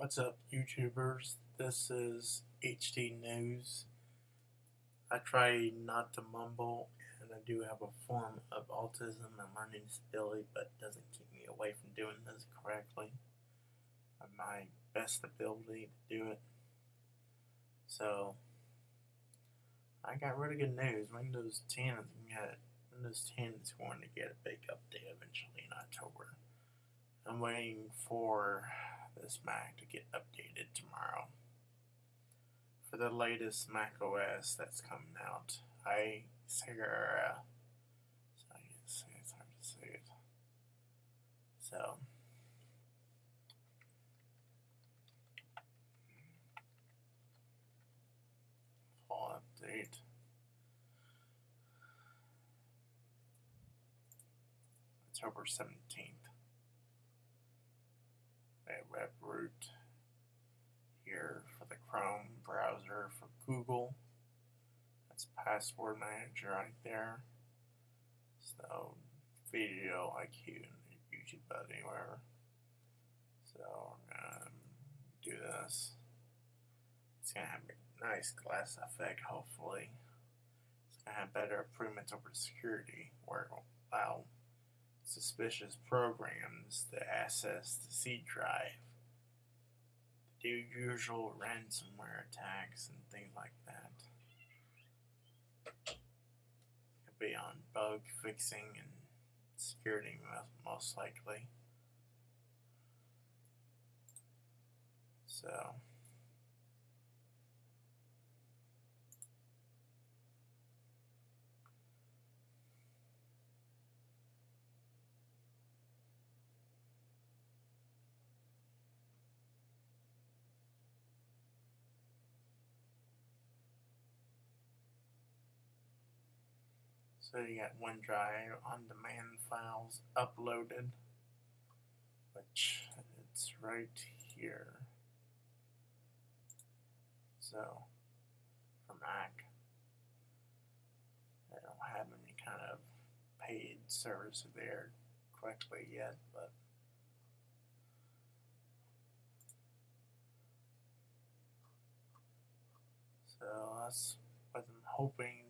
What's up, YouTubers? This is HD News. I try not to mumble, and I do have a form of autism and learning disability, but it doesn't keep me away from doing this correctly. My best ability to do it. So, I got really good news. Windows 10 is going Windows 10 is going to get a big update eventually in October. I'm waiting for this Mac to get updated tomorrow. For the latest Mac OS that's coming out, High Sierra. Uh, so I can say it's hard to say it. So. Update. October 17th a web root here for the Chrome browser for Google. That's password manager right there. So vidIQ and YouTube buddy whatever. So we're gonna do this. It's gonna have a nice glass effect hopefully. It's gonna have better improvements over security where it will allow suspicious programs to access the C drive, do usual ransomware attacks and things like that. It could be on bug fixing and security most likely. So. So you got OneDrive on demand files uploaded, which it's right here. So for Mac, I don't have any kind of paid service there correctly yet, but so that's what I'm hoping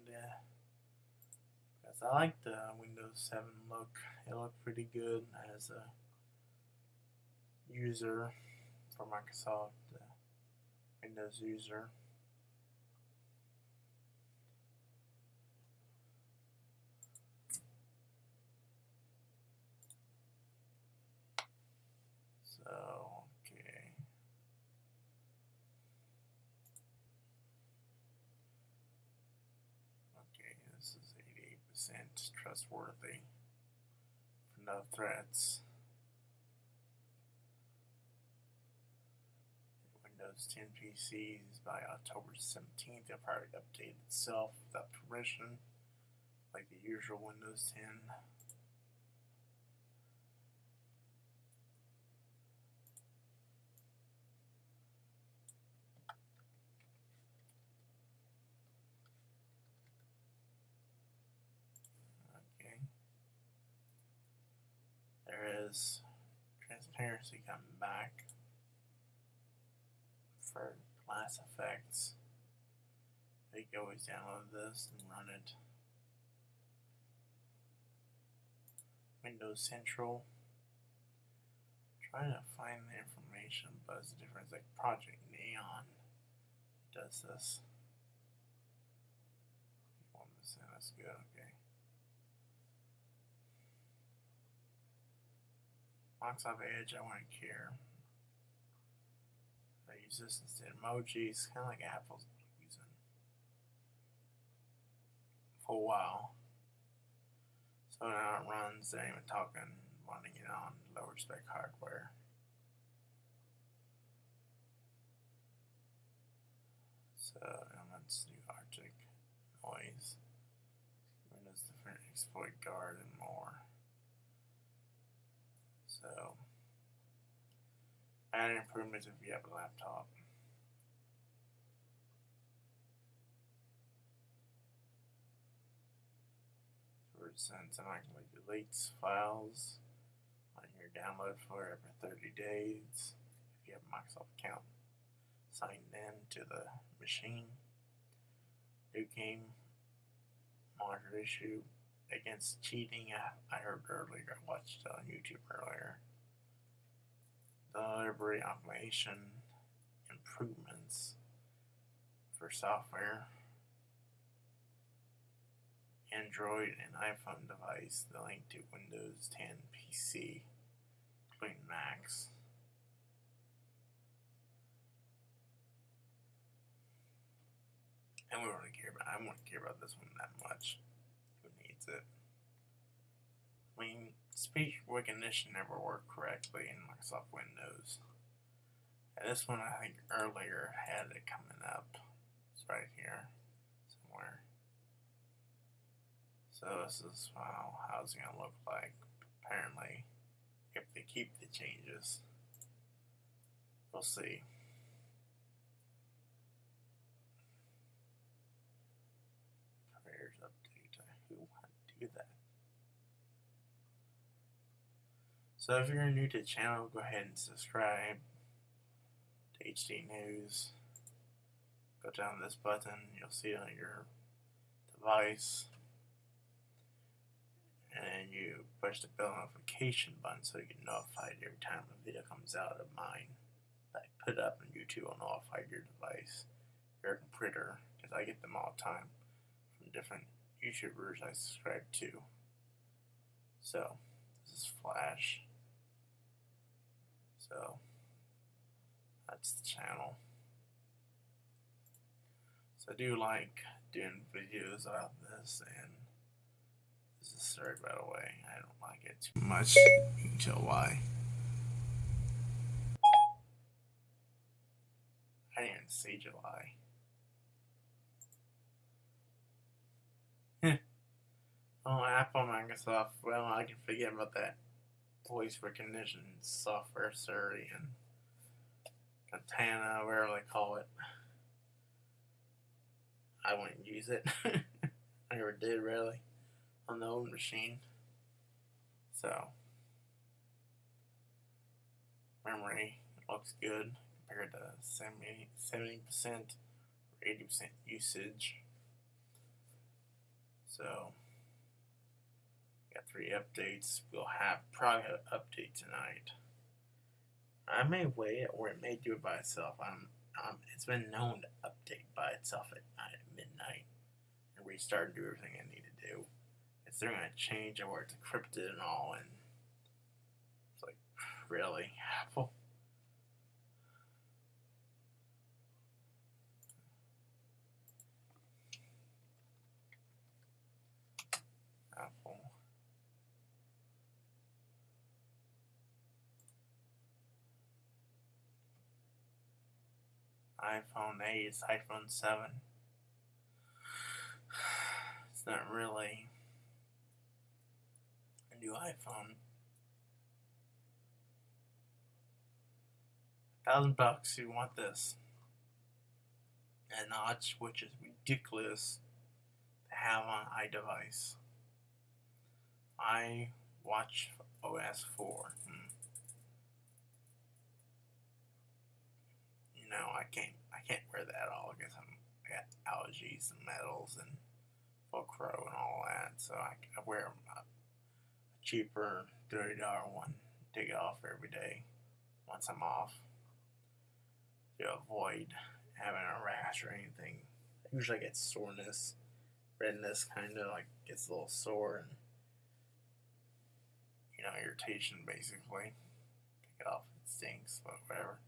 I like the Windows 7 look. It looked pretty good as a user for Microsoft uh, Windows user. So, okay. Okay, this is percent trustworthy no threats. Windows 10 PCs by October 17th, they'll probably update itself without permission, like the usual Windows 10. Transparency coming back for glass effects. You can always download this and run it. Windows Central. trying to find the information, but it's a difference like Project Neon does this. One percent, that's good, okay. Microsoft Edge, I wouldn't care. I use this instead. Of emojis, kind of like Apple's using for a while. So now it runs, they're even talking, wanting it on lower spec hardware. So let's do Arctic noise. Windows Defender exploit guard and more. So, add improvements if you have a laptop. So it sends automatically deletes files on your download for every 30 days. If you have a Microsoft account signed in to the machine. New game monitor issue against cheating. I, heard earlier, I watched on YouTube earlier. Delivery automation improvements for software. Android and iPhone device, the link to Windows 10 PC, including Macs. And we don't really care about I don't care about this one that much. Needs it? I mean, speech recognition never worked correctly in Microsoft Windows. And this one I think earlier had it coming up. It's right here somewhere. So this is wow, how's it gonna look like? Apparently, if they keep the changes, we'll see. Prayers update. Who would do that? So if you're new to the channel, go ahead and subscribe to HD News. Go down this button, you'll see it on your device and you push the bell notification button so you get notified every time a video comes out of mine that I put up on YouTube will notify your device, your computer, because I get them all the time from different YouTubers I subscribe to. So, this is Flash. So, that's the channel. So I do like doing videos about this and this is third the way. I don't like it too much. Tell why. I didn't see July. Oh, Apple, Microsoft. Well, I can forget about that voice recognition software, Siri, and Cortana, whatever they call it. I wouldn't use it. I never did, really on the old machine. So, memory looks good compared to 70, 70% or 80% usage. So, three updates. We'll have probably an update tonight. I may wait or it may do it by itself. I'm, um, it's been known to update by itself at, at midnight and restart and do everything I need to do they're gonna change it where it's encrypted and all, and it's like, really. Apple. iPhone 8, it's iPhone 7. It's not really a new iPhone. A Thousand bucks, you want this. A notch, which is ridiculous to have on iDevice. I watch OS 4. Hmm. Know, I can't I can't wear that all because I'm I got allergies and metals and Velcro and all that, so I, I wear a, cheaper $30 one. Take it off every day once I'm off to avoid having a rash or anything. I usually get soreness, redness, kind of like gets a little sore and you know irritation basically. Take it off, it stinks, but whatever.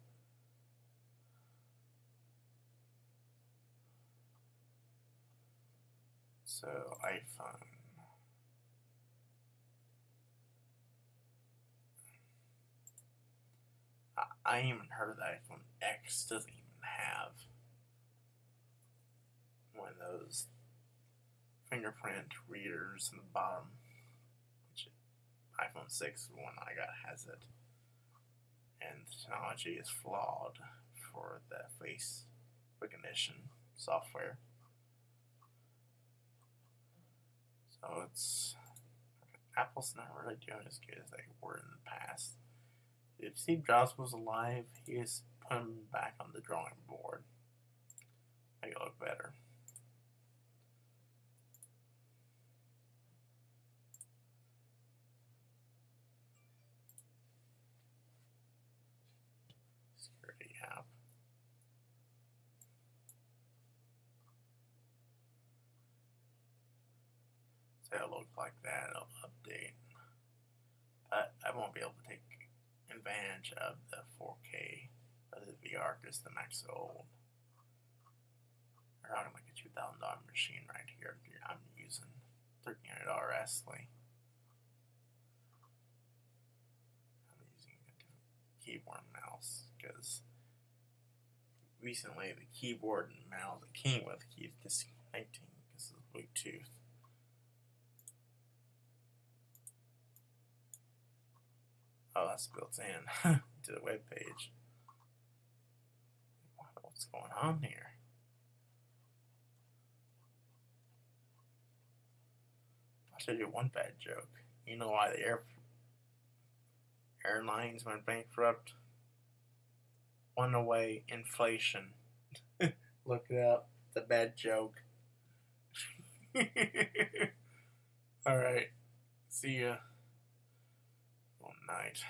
So iPhone. I even heard that iPhone X doesn't even have one of those fingerprint readers in the bottom. Which iPhone 6, the one I got, has it. And the technology is flawed for the face recognition software. So it's Apple's not really doing as good as they were in the past if Steve Jobs was alive, he is put them back on the drawing board. Make it look better. Security app. It'll look like that. It'll update. But I won't be able to take advantage of the 4K of the VR because the Mac's old. I'm like a two thousand dollar machine right here. I'm using thirteen hundred dollar Astley. I'm using a different keyboard and mouse because recently the keyboard and mouse that came with keeps disconnecting because of Bluetooth. Oh, that's built in to the web page. What's going on here? I'll tell you one bad joke. You know why the air airlines went bankrupt? One away inflation. Look it up. It's a bad joke. All right. See ya. Night.